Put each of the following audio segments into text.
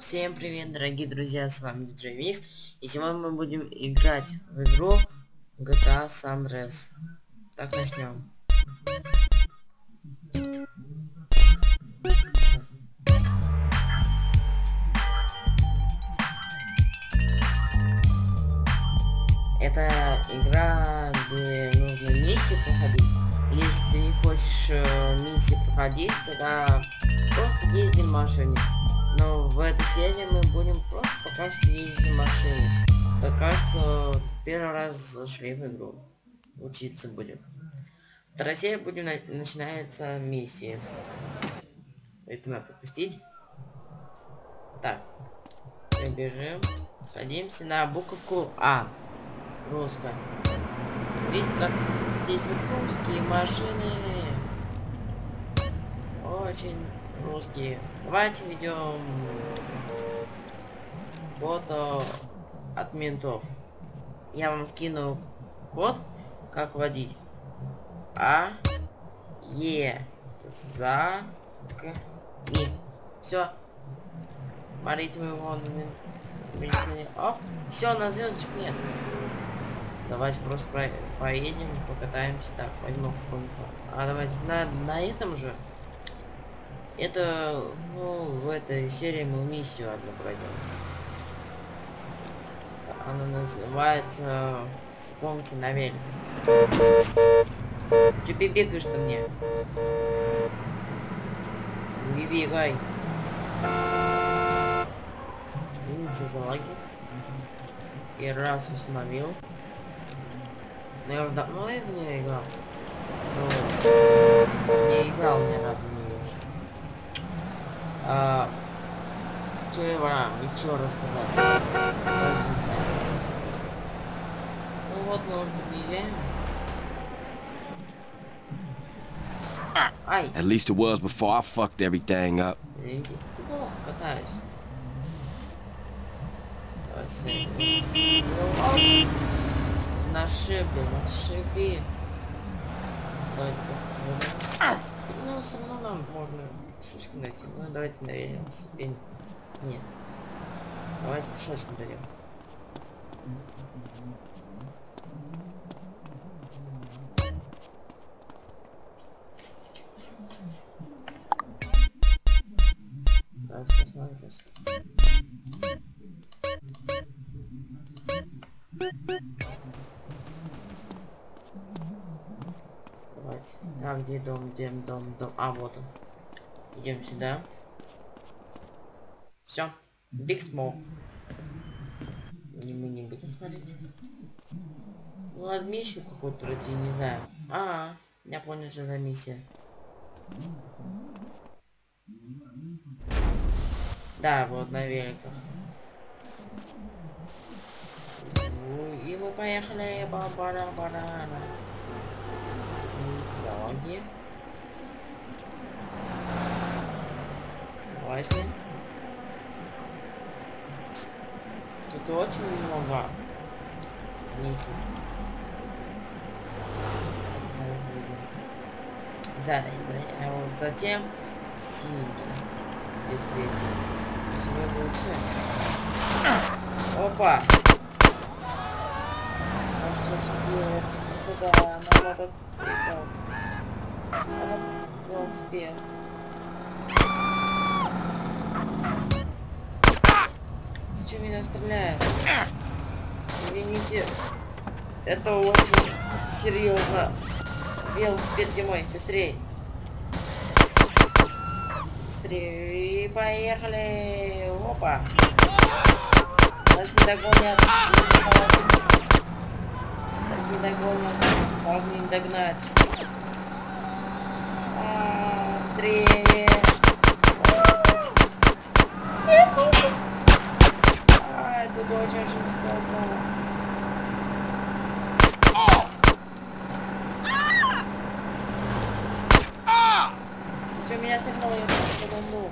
Всем привет, дорогие друзья, с вами DJ Mix, и сегодня мы будем играть в игру GTA San Andreas. Так, начнем. Это игра, где нужно миссии проходить. Если ты не хочешь э, миссии проходить, тогда просто езди в машине. Но в этой серии мы будем просто пока что ездить на машине. Пока что первый раз зашли в игру. Учиться будем. Вторая серия будем на начинается миссии. Это надо пропустить. Так. Бежим. Садимся на буковку А. Русская. Видите, как здесь русские машины. Очень русские. Давайте ведем фото от ментов. Я вам скину код, как водить. А, Е, за, К, И. Все. Смотрите, мы его Оп. Все, на звездочку нет. Давайте просто про поедем, покатаемся. Так, возьму А давайте на, на этом же. Это, ну, в этой серии мы миссию одну пройдем. Она называется гонки на велике. Ты че бегаешь-то мне? Не бегай. Извините за лаги. И раз установил. Но я уже давно в нее играл. Но не играл ни разу а, что я вам еще рассказать? Подождите. Ну вот мы уже подъезжаем. Ай. At least it was before I fucked everything up. Видите, плохо катаюсь. Давайте. На шибе, на шибе. Давайте Ну, все равно нам можно шишку найти. Ну, давайте на велосипеде. Нет. Давайте пешочком дойдем. Давайте посмотрим сейчас. Давайте. А где дом, где дом, дом? А, вот он. Идем сюда. Все. Биг смол. Мы не будем смотреть. Ну, ладно, миссию какую-то пройти, не знаю. А, -а, -а я понял, что за миссия. Да, вот на великах. И мы поехали. Ба-бара-бара. Залоги. Давайте. Тут очень много миссий. За, за, а вот затем синий. Без видите. Всего лучше. Опа! А сейчас куда на мотоцикл. На велосипед. Меня стреляет? Извините. Это очень серьезно. Велосипед где мой? Быстрее. Поехали. Опа. Нас не догонят. Нас не догонят. Должны не догнать. А, быстрее. Очень жестоко. Ты что, меня согнал, я сейчас подумал.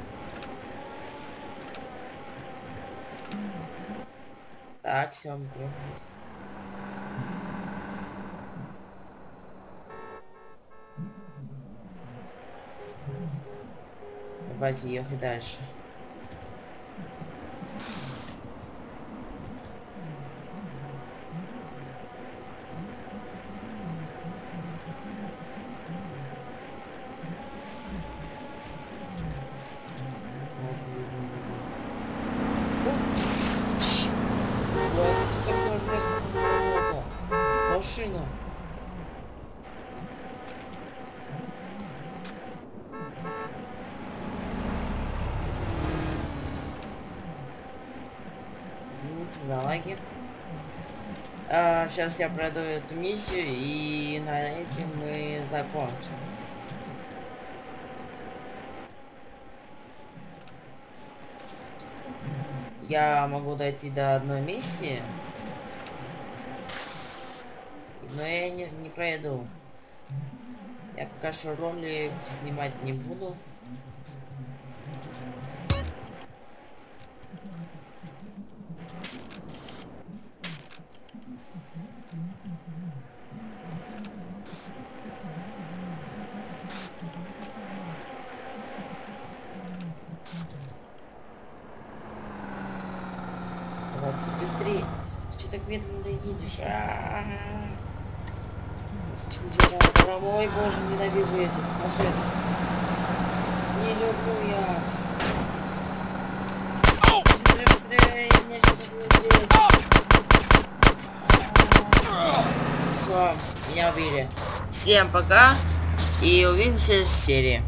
Так, все, мы приехали. Давайте ехать дальше. Вот, что такое резко поворота? Машина. Извините за лаги. А, сейчас я пройду эту миссию и на этом мы закончим. Я могу дойти до одной миссии, но я не, не пройду. Я пока что ролик снимать не буду. Давайте быстрее. Ты что так медленно едешь? А -а боже, ненавижу этих машин. Не люблю я. Быстрее, быстрее, меня. Все, меня убили. Всем пока и увидимся в серии.